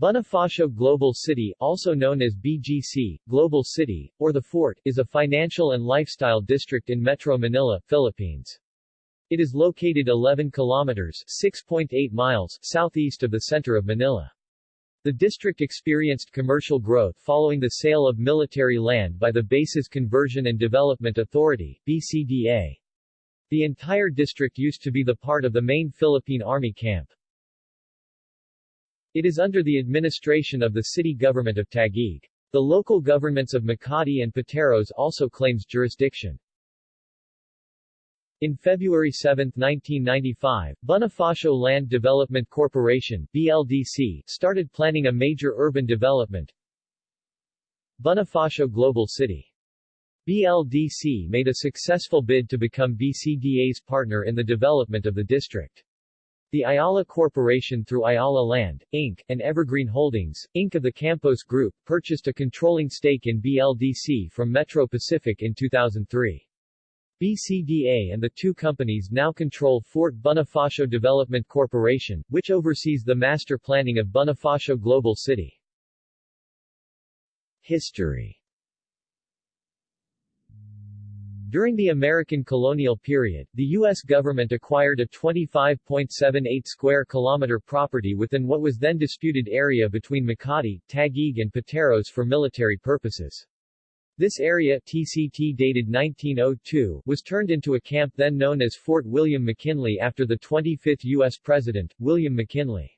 Bonifacio Global City, also known as BGC, Global City, or the Fort, is a financial and lifestyle district in Metro Manila, Philippines. It is located 11 kilometers 6.8 miles southeast of the center of Manila. The district experienced commercial growth following the sale of military land by the Bases Conversion and Development Authority BCDA. The entire district used to be the part of the main Philippine Army camp. It is under the administration of the city government of Taguig. The local governments of Makati and Pateros also claims jurisdiction. In February 7, 1995, Bonifacio Land Development Corporation BLDC started planning a major urban development, Bonifacio Global City. BLDC made a successful bid to become BCDA's partner in the development of the district. The Ayala Corporation through Ayala Land, Inc., and Evergreen Holdings, Inc. of the Campos Group, purchased a controlling stake in BLDC from Metro Pacific in 2003. BCDA and the two companies now control Fort Bonifacio Development Corporation, which oversees the master planning of Bonifacio Global City. History During the American colonial period, the U.S. government acquired a 25.78 square kilometer property within what was then disputed area between Makati, Taguig and Pateros for military purposes. This area TCT dated 1902 was turned into a camp then known as Fort William McKinley after the 25th U.S. President, William McKinley.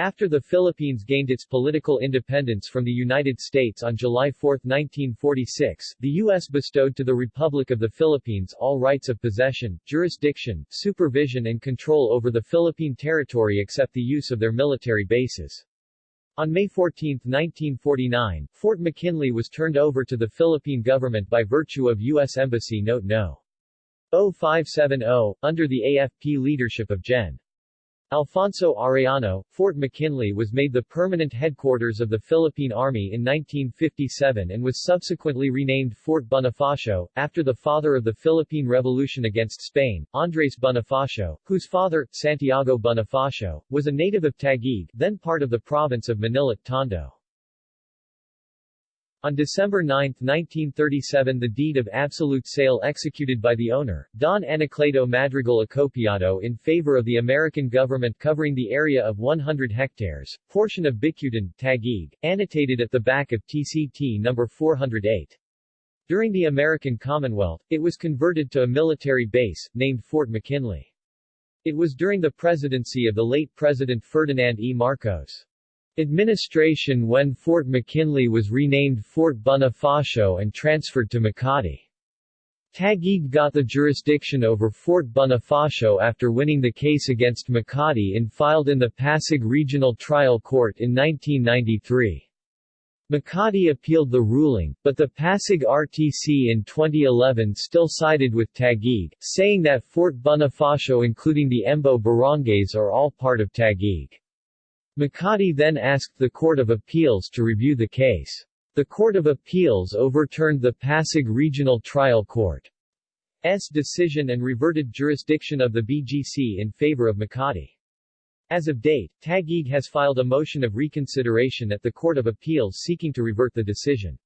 After the Philippines gained its political independence from the United States on July 4, 1946, the U.S. bestowed to the Republic of the Philippines all rights of possession, jurisdiction, supervision and control over the Philippine territory except the use of their military bases. On May 14, 1949, Fort McKinley was turned over to the Philippine government by virtue of U.S. Embassy Note No. 0570, under the AFP leadership of Gen. Alfonso Arellano, Fort McKinley was made the permanent headquarters of the Philippine Army in 1957 and was subsequently renamed Fort Bonifacio, after the father of the Philippine Revolution against Spain, Andres Bonifacio, whose father, Santiago Bonifacio, was a native of Taguig, then part of the province of Manila, Tondo. On December 9, 1937 the deed of absolute sale executed by the owner, Don Anacleto Madrigal Acopiado in favor of the American government covering the area of 100 hectares, portion of Bicutan, Taguig, annotated at the back of TCT No. 408. During the American Commonwealth, it was converted to a military base, named Fort McKinley. It was during the presidency of the late President Ferdinand E. Marcos. Administration when Fort McKinley was renamed Fort Bonifacio and transferred to Makati. Taguig got the jurisdiction over Fort Bonifacio after winning the case against Makati and filed in the Pasig Regional Trial Court in 1993. Makati appealed the ruling, but the Pasig RTC in 2011 still sided with Taguig, saying that Fort Bonifacio including the Embo barangays are all part of Taguig. Makati then asked the Court of Appeals to review the case. The Court of Appeals overturned the Pasig Regional Trial Court's decision and reverted jurisdiction of the BGC in favor of Makati. As of date, Taguig has filed a motion of reconsideration at the Court of Appeals seeking to revert the decision.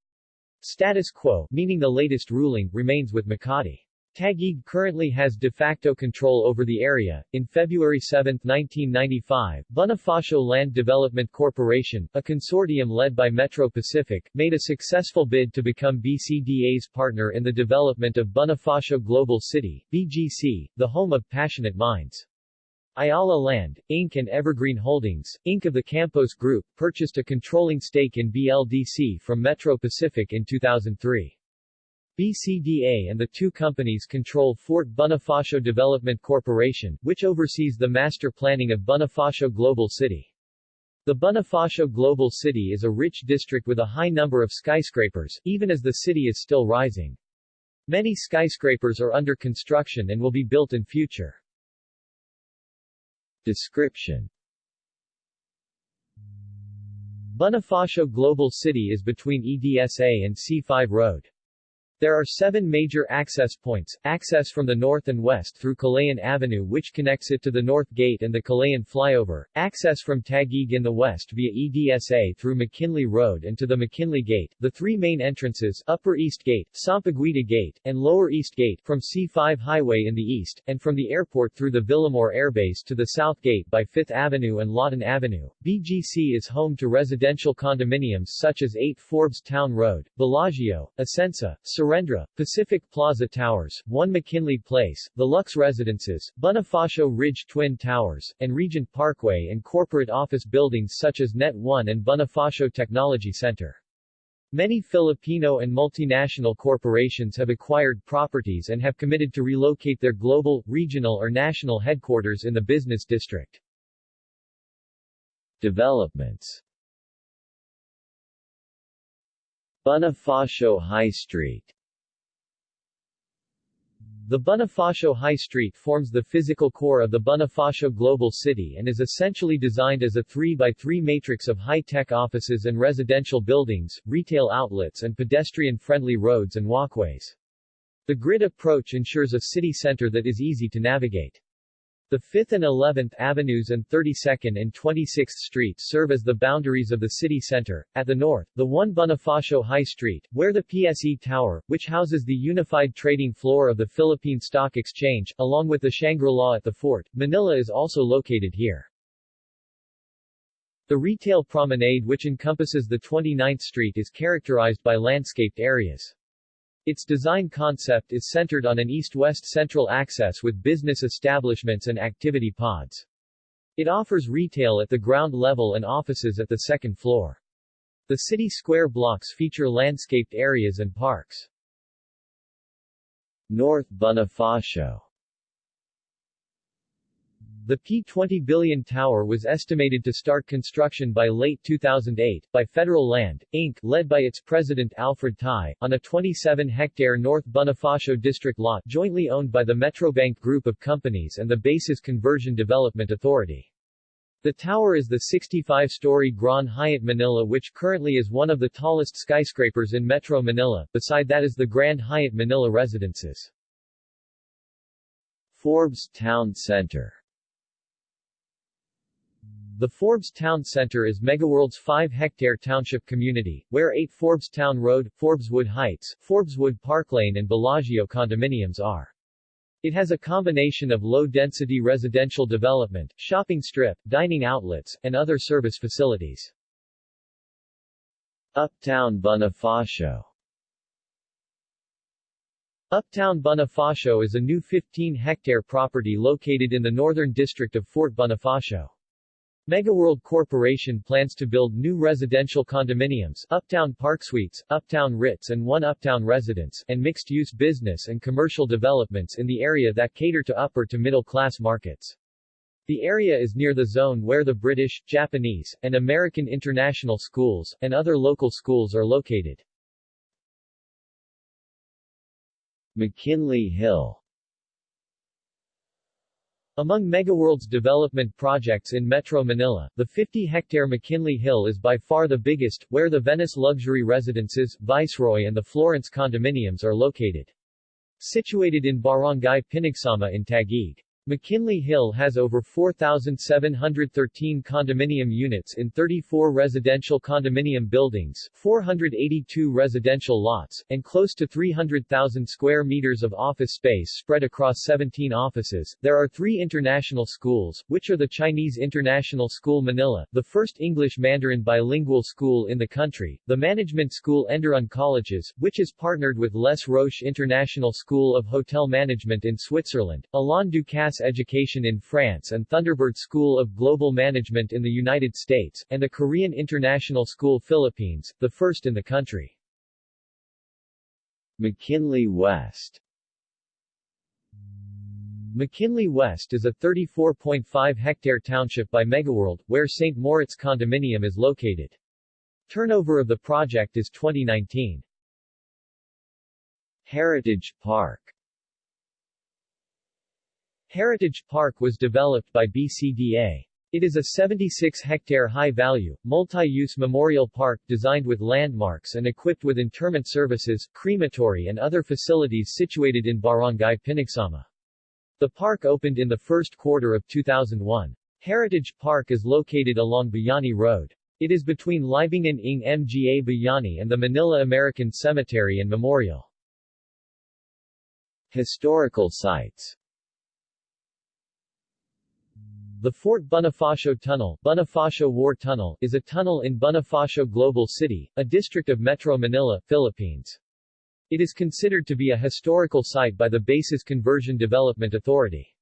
Status quo, meaning the latest ruling, remains with Makati. Taguig currently has de facto control over the area. In February 7, 1995, Bonifacio Land Development Corporation, a consortium led by Metro Pacific, made a successful bid to become BCDA's partner in the development of Bonifacio Global City, BGC, the home of passionate minds. Ayala Land, Inc. and Evergreen Holdings, Inc. of the Campos Group, purchased a controlling stake in BLDC from Metro Pacific in 2003. BCDA and the two companies control Fort Bonifacio Development Corporation, which oversees the master planning of Bonifacio Global City. The Bonifacio Global City is a rich district with a high number of skyscrapers, even as the city is still rising. Many skyscrapers are under construction and will be built in future. Description Bonifacio Global City is between EDSA and C5 Road. There are seven major access points, access from the north and west through Kalayaan Avenue which connects it to the North Gate and the Kalayaan Flyover, access from Taguig in the west via EDSA through McKinley Road and to the McKinley Gate, the three main entrances Upper East Gate, Sampaguita Gate, and Lower East Gate from C5 Highway in the east, and from the airport through the Villamor Airbase to the South Gate by 5th Avenue and Lawton Avenue. BGC is home to residential condominiums such as 8 Forbes Town Road, Bellagio, Essensa, Serendra, Pacific Plaza Towers, 1 McKinley Place, the Lux Residences, Bonifacio Ridge Twin Towers, and Regent Parkway and corporate office buildings such as Net 1 and Bonifacio Technology Center. Many Filipino and multinational corporations have acquired properties and have committed to relocate their global, regional or national headquarters in the business district. Developments Bonifacio High Street the Bonifacio High Street forms the physical core of the Bonifacio Global City and is essentially designed as a 3x3 matrix of high-tech offices and residential buildings, retail outlets and pedestrian-friendly roads and walkways. The grid approach ensures a city center that is easy to navigate. The 5th and 11th Avenues and 32nd and 26th Streets serve as the boundaries of the city center. At the north, the 1 Bonifacio High Street, where the PSE Tower, which houses the unified trading floor of the Philippine Stock Exchange, along with the Shangri-La at the fort, Manila is also located here. The retail promenade which encompasses the 29th Street is characterized by landscaped areas. Its design concept is centered on an east-west central access with business establishments and activity pods. It offers retail at the ground level and offices at the second floor. The city square blocks feature landscaped areas and parks. North Bonifacio the P-20 billion tower was estimated to start construction by late 2008, by Federal Land, Inc., led by its president Alfred Ty, on a 27-hectare North Bonifacio district lot jointly owned by the Metrobank Group of Companies and the Bases Conversion Development Authority. The tower is the 65-story Grand Hyatt Manila which currently is one of the tallest skyscrapers in Metro Manila, beside that is the Grand Hyatt Manila Residences. Forbes Town Center the Forbes Town Center is Megaworld's 5-hectare township community, where 8 Forbes Town Road, Forbeswood Heights, Forbeswood Park Lane and Bellagio condominiums are. It has a combination of low-density residential development, shopping strip, dining outlets, and other service facilities. Uptown Bonifacio Uptown Bonifacio is a new 15-hectare property located in the northern district of Fort Bonifacio. Megaworld Corporation plans to build new residential condominiums, Uptown Park Suites, Uptown Ritz and One Uptown Residence, and mixed-use business and commercial developments in the area that cater to upper to middle-class markets. The area is near the zone where the British, Japanese, and American international schools, and other local schools are located. McKinley Hill among Megaworld's development projects in Metro Manila, the 50-hectare McKinley Hill is by far the biggest, where the Venice Luxury Residences, Viceroy and the Florence condominiums are located. Situated in Barangay Pinagsama in Taguig. McKinley Hill has over 4,713 condominium units in 34 residential condominium buildings, 482 residential lots, and close to 300,000 square meters of office space spread across 17 offices. There are three international schools, which are the Chinese International School Manila, the first English Mandarin bilingual school in the country, the Management School Enderun Colleges, which is partnered with Les Roches International School of Hotel Management in Switzerland, Alain Ducasse Education in France and Thunderbird School of Global Management in the United States, and the Korean International School Philippines, the first in the country. McKinley West McKinley West is a 34.5-hectare township by Megaworld, where St. Moritz Condominium is located. Turnover of the project is 2019. Heritage Park Heritage Park was developed by BCDA. It is a 76-hectare high-value, multi-use memorial park designed with landmarks and equipped with interment services, crematory and other facilities situated in Barangay Pinagsama. The park opened in the first quarter of 2001. Heritage Park is located along Bayani Road. It is between Libingan ng Mga Bayani and the Manila American Cemetery and Memorial. Historical sites the Fort Bonifacio Tunnel, Bonifacio War Tunnel, is a tunnel in Bonifacio Global City, a district of Metro Manila, Philippines. It is considered to be a historical site by the Bases Conversion Development Authority.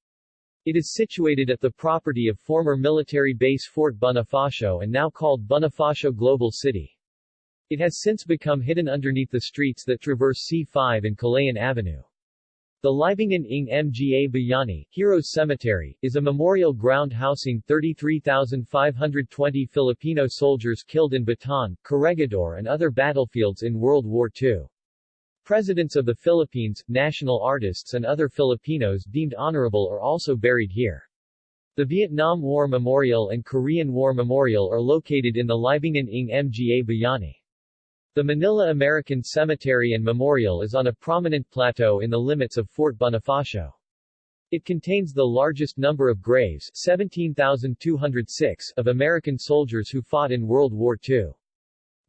It is situated at the property of former military base Fort Bonifacio and now called Bonifacio Global City. It has since become hidden underneath the streets that traverse C5 and Kalayaan Avenue. The Libingan ng Mga Bayani Heroes Cemetery, is a memorial ground housing 33,520 Filipino soldiers killed in Bataan, Corregidor and other battlefields in World War II. Presidents of the Philippines, national artists and other Filipinos deemed honorable are also buried here. The Vietnam War Memorial and Korean War Memorial are located in the Libingan ng Mga Bayani. The Manila American Cemetery and Memorial is on a prominent plateau in the limits of Fort Bonifacio. It contains the largest number of graves 17,206 of American soldiers who fought in World War II.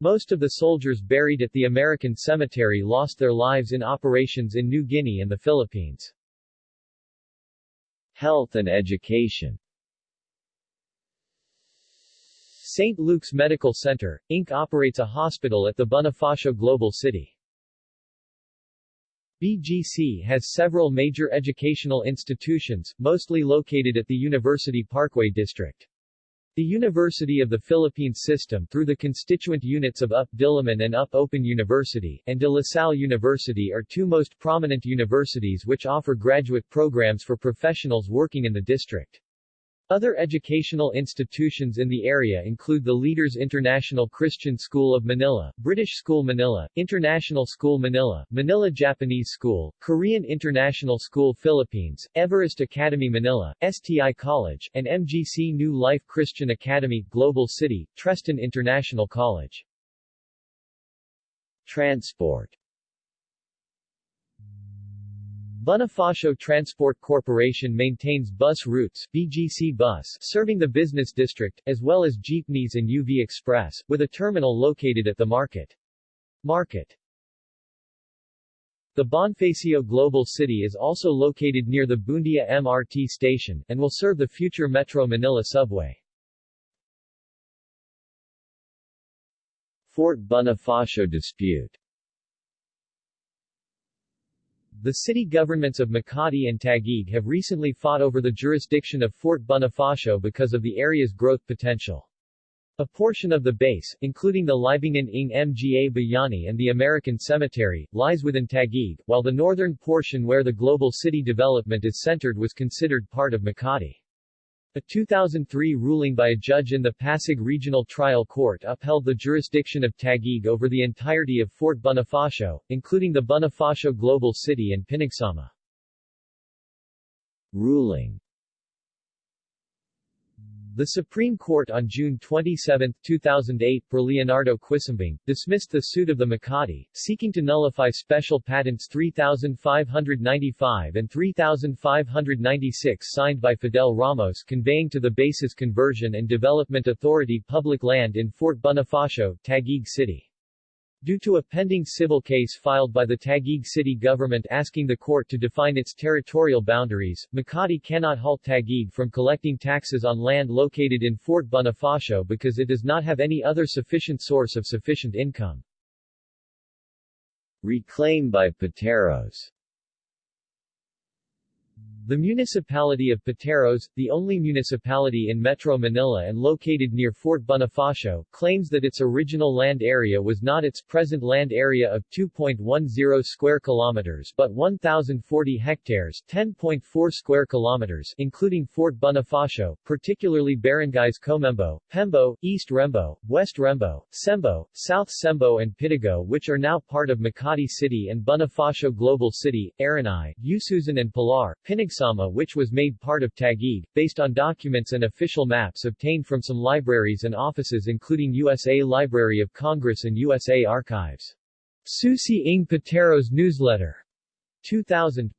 Most of the soldiers buried at the American Cemetery lost their lives in operations in New Guinea and the Philippines. Health and education St. Luke's Medical Center, Inc. operates a hospital at the Bonifacio Global City. BGC has several major educational institutions, mostly located at the University Parkway District. The University of the Philippines System through the constituent units of UP Diliman and UP Open University, and De La Salle University are two most prominent universities which offer graduate programs for professionals working in the district. Other educational institutions in the area include the Leaders International Christian School of Manila, British School Manila, International School Manila, Manila Japanese School, Korean International School Philippines, Everest Academy Manila, STI College, and MGC New Life Christian Academy, Global City, Treston International College. Transport Bonifacio Transport Corporation maintains bus routes BGC Bus serving the business district, as well as jeepneys and UV Express, with a terminal located at the market. Market The Bonifacio Global City is also located near the Buendia MRT station, and will serve the future Metro Manila subway. Fort Bonifacio dispute the city governments of Makati and Taguig have recently fought over the jurisdiction of Fort Bonifacio because of the area's growth potential. A portion of the base, including the Libingan ng Mga Bayani and the American Cemetery, lies within Taguig, while the northern portion where the global city development is centered was considered part of Makati. A 2003 ruling by a judge in the Pasig Regional Trial Court upheld the jurisdiction of Taguig over the entirety of Fort Bonifacio, including the Bonifacio Global City and Pinagsama. Ruling the Supreme Court on June 27, 2008 per Leonardo Quisumbing, dismissed the suit of the Makati, seeking to nullify Special Patents 3595 and 3596 signed by Fidel Ramos conveying to the Bases Conversion and Development Authority public land in Fort Bonifacio, Taguig City. Due to a pending civil case filed by the Taguig city government asking the court to define its territorial boundaries, Makati cannot halt Taguig from collecting taxes on land located in Fort Bonifacio because it does not have any other sufficient source of sufficient income. Reclaim by Pateros the municipality of Pateros, the only municipality in Metro Manila and located near Fort Bonifacio, claims that its original land area was not its present land area of 2.10 square kilometers but 1040 hectares, 10.4 square kilometers, including Fort Bonifacio, particularly barangays Comembo, Pembo, East Rembo, West Rembo, Cembo, South Cembo and Pitogo which are now part of Makati City and Bonifacio Global City, Aranay, Ususan and Pilar, Pinag Which was made part of Taguig, based on documents and official maps obtained from some libraries and offices including USA Library of Congress and USA Archives. Susi ng Pateros Newsletter. 2000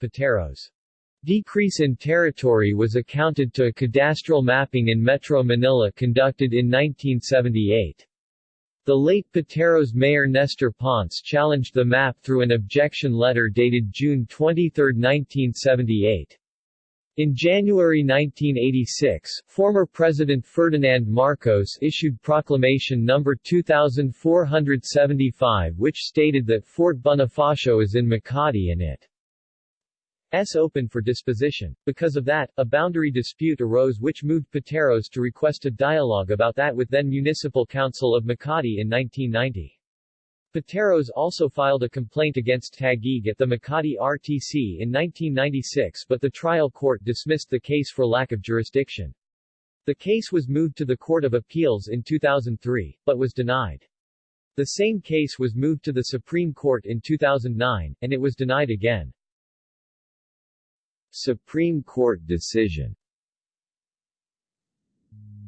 Pateros Decrease in territory was accounted to a cadastral mapping in Metro Manila conducted in 1978. The late Pateros mayor Nestor Ponce challenged the map through an objection letter dated June 23, 1978. In January 1986, former President Ferdinand Marcos issued Proclamation No. 2475 which stated that Fort Bonifacio is in Makati and it S open for disposition. Because of that, a boundary dispute arose which moved Pateros to request a dialogue about that with then Municipal Council of Makati in 1990. Pateros also filed a complaint against Taguig at the Makati RTC in 1996 but the trial court dismissed the case for lack of jurisdiction. The case was moved to the Court of Appeals in 2003, but was denied. The same case was moved to the Supreme Court in 2009, and it was denied again. Supreme Court decision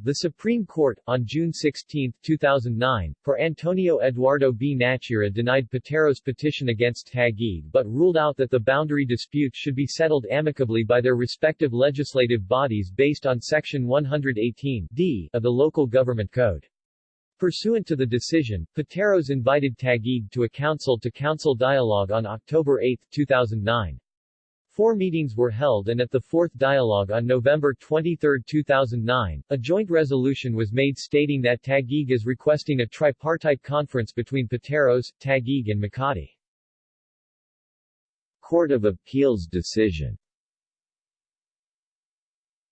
the Supreme Court, on June 16, 2009, for Antonio Eduardo B. Nachura denied Patero's petition against Taguig but ruled out that the boundary dispute should be settled amicably by their respective legislative bodies based on Section 118 D of the Local Government Code. Pursuant to the decision, Pateros invited Taguig to a council-to-council -council dialogue on October 8, 2009. Four meetings were held and at the fourth dialogue on November 23, 2009, a joint resolution was made stating that Taguig is requesting a tripartite conference between Pateros, Taguig and Makati. Court of Appeals decision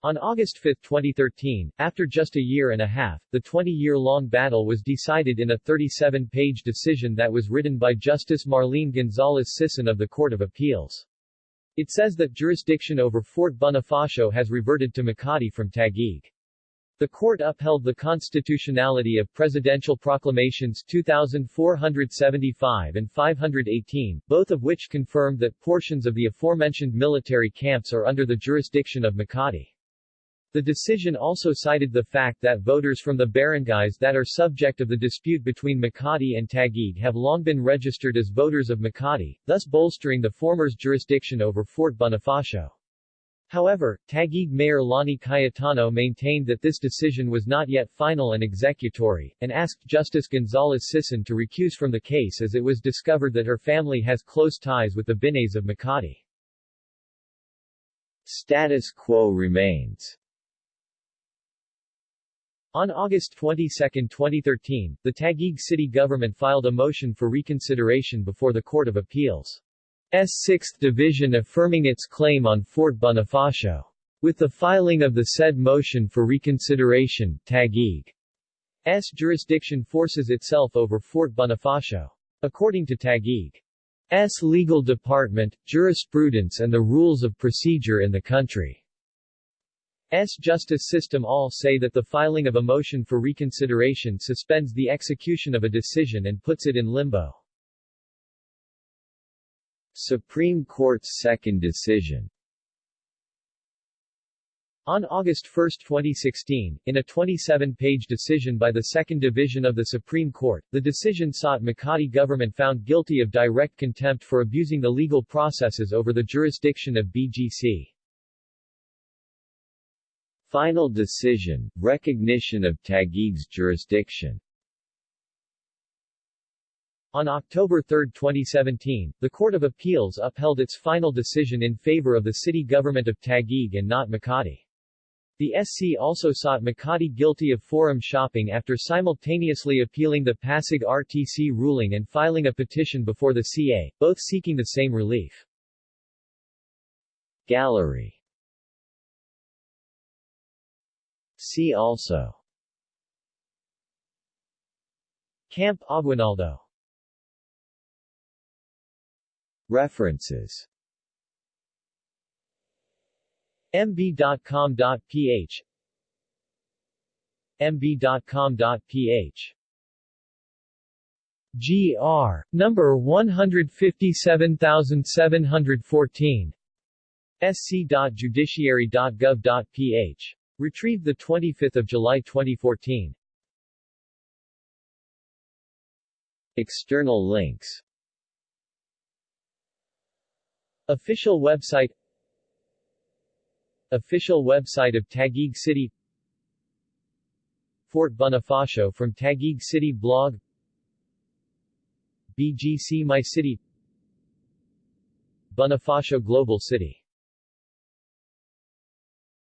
on August 5, 2013, after just a year and a half, the 20-year-long battle was decided in a 37-page decision that was written by Justice Marlene Gonzalez Sison of the Court of Appeals. It says that jurisdiction over Fort Bonifacio has reverted to Makati from Taguig. The court upheld the constitutionality of Presidential Proclamations 2475 and 518, both of which confirmed that portions of the aforementioned military camps are under the jurisdiction of Makati. The decision also cited the fact that voters from the barangays that are subject of the dispute between Makati and Taguig have long been registered as voters of Makati, thus bolstering the former's jurisdiction over Fort Bonifacio. However, Taguig Mayor Lani Cayetano maintained that this decision was not yet final and executory, and asked Justice Gonzalez Sison to recuse from the case as it was discovered that her family has close ties with the Binays of Makati. Status quo remains on August 22, 2013, the Taguig city government filed a motion for reconsideration before the Court of Appeals. S 6th Division affirming its claim on Fort Bonifacio. With the filing of the said motion for reconsideration, Taguig's jurisdiction forces itself over Fort Bonifacio. According to Taguig's legal department, jurisprudence and the rules of procedure in the country, S. justice system all say that the filing of a motion for reconsideration suspends the execution of a decision and puts it in limbo. Supreme Court's second decision on August 1, 2016, in a 27-page decision by the Second Division of the Supreme Court, the decision sought Makati government found guilty of direct contempt for abusing the legal processes over the jurisdiction of BGC. Final decision, recognition of Taguig's jurisdiction on October 3, 2017, the Court of Appeals upheld its final decision in favor of the city government of Taguig and not Makati. The SC also sought Makati guilty of forum shopping after simultaneously appealing the Pasig RTC ruling and filing a petition before the CA, both seeking the same relief. Gallery See also Camp Aguinaldo References mb.com.ph mb.com.ph GR. Number 157714. sc.judiciary.gov.ph. Retrieved 25 July 2014. External links. Official website. Official website of Taguig City. Fort Bonifacio from Taguig City blog. BGC My City. Bonifacio Global City